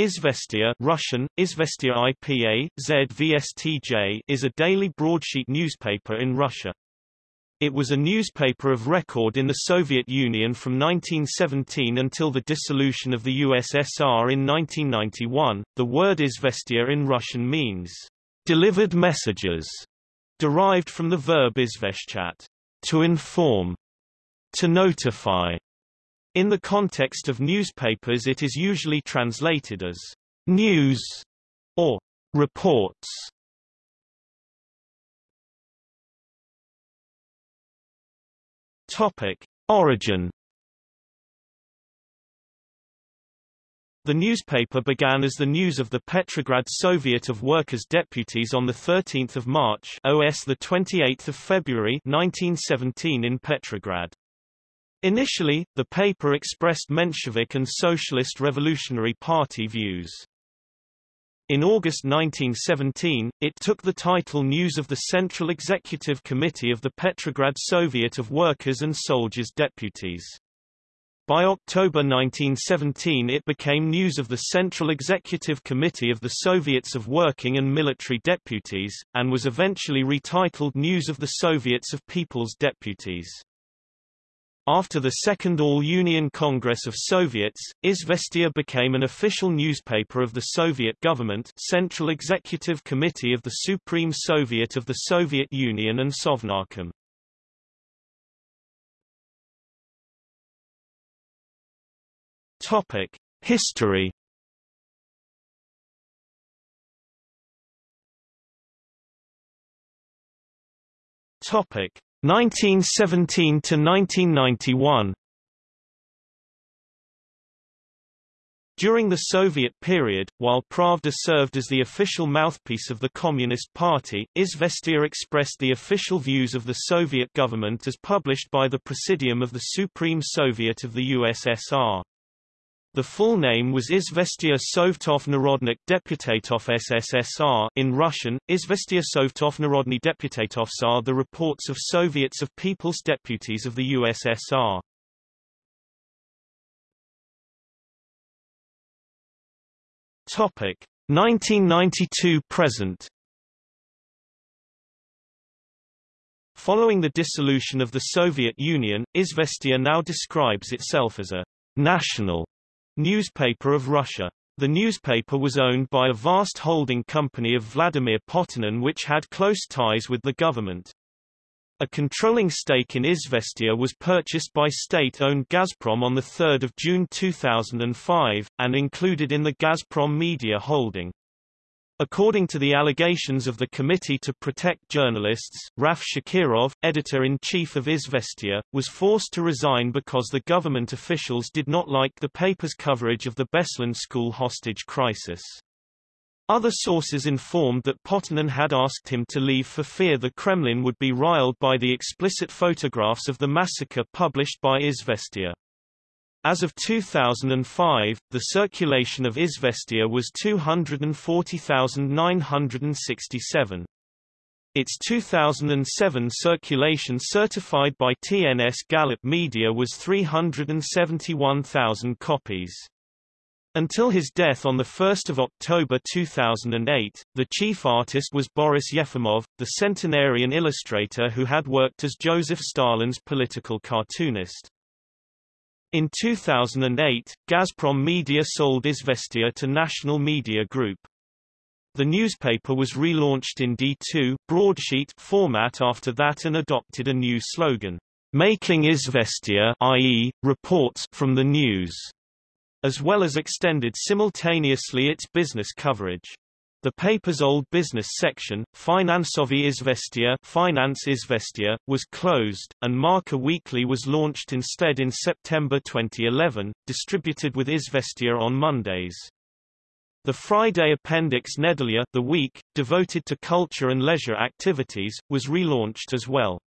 Izvestia Russian, Izvestia IPA, ZVSTJ is a daily broadsheet newspaper in Russia. It was a newspaper of record in the Soviet Union from 1917 until the dissolution of the USSR in 1991. The word Izvestia in Russian means delivered messages, derived from the verb izveshchat, to inform, to notify. In the context of newspapers it is usually translated as news or reports. Topic: Origin The newspaper began as the news of the Petrograd Soviet of Workers' Deputies on 13 March OS 28 February 1917 in Petrograd. Initially, the paper expressed Menshevik and Socialist Revolutionary Party views. In August 1917, it took the title News of the Central Executive Committee of the Petrograd Soviet of Workers and Soldiers Deputies. By October 1917 it became News of the Central Executive Committee of the Soviets of Working and Military Deputies, and was eventually retitled News of the Soviets of People's Deputies. After the Second All-Union Congress of Soviets, Izvestia became an official newspaper of the Soviet government Central Executive Committee of the Supreme Soviet of the Soviet Union and Sovnarkom. Topic: History. Topic: 1917 to 1991 During the Soviet period, while Pravda served as the official mouthpiece of the Communist Party, Izvestia expressed the official views of the Soviet government as published by the Presidium of the Supreme Soviet of the USSR. The full name was Izvestia Sovtov Narodnik Deputatov SSSR in Russian, Izvestia Sovtov Narodny Deputatovsar the reports of Soviets of People's Deputies of the USSR. Topic 1992 present Following the dissolution of the Soviet Union, Izvestia now describes itself as a national Newspaper of Russia. The newspaper was owned by a vast holding company of Vladimir Potanin which had close ties with the government. A controlling stake in Izvestia was purchased by state-owned Gazprom on 3 June 2005, and included in the Gazprom Media holding. According to the allegations of the Committee to Protect Journalists, Raf Shakirov, editor-in-chief of Izvestia, was forced to resign because the government officials did not like the paper's coverage of the Beslan school hostage crisis. Other sources informed that Potanin had asked him to leave for fear the Kremlin would be riled by the explicit photographs of the massacre published by Izvestia. As of 2005, the circulation of Izvestia was 240,967. Its 2007 circulation certified by TNS Gallup Media was 371,000 copies. Until his death on 1 October 2008, the chief artist was Boris Yefimov, the centenarian illustrator who had worked as Joseph Stalin's political cartoonist. In 2008, Gazprom Media sold Izvestia to National Media Group. The newspaper was relaunched in D2 broadsheet format after that and adopted a new slogan, "Making Izvestia i.e., reports from the news", as well as extended simultaneously its business coverage. The paper's old business section, Finansovi Izvestia, Finance Izvestia, was closed, and Marca Weekly was launched instead in September 2011, distributed with Izvestia on Mondays. The Friday appendix Nedelia the week, devoted to culture and leisure activities, was relaunched as well.